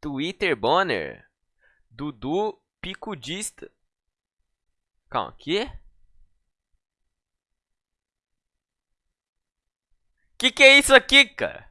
Twitter Bonner. Dudu Picudista. Calma, aqui, Que que é isso aqui, cara?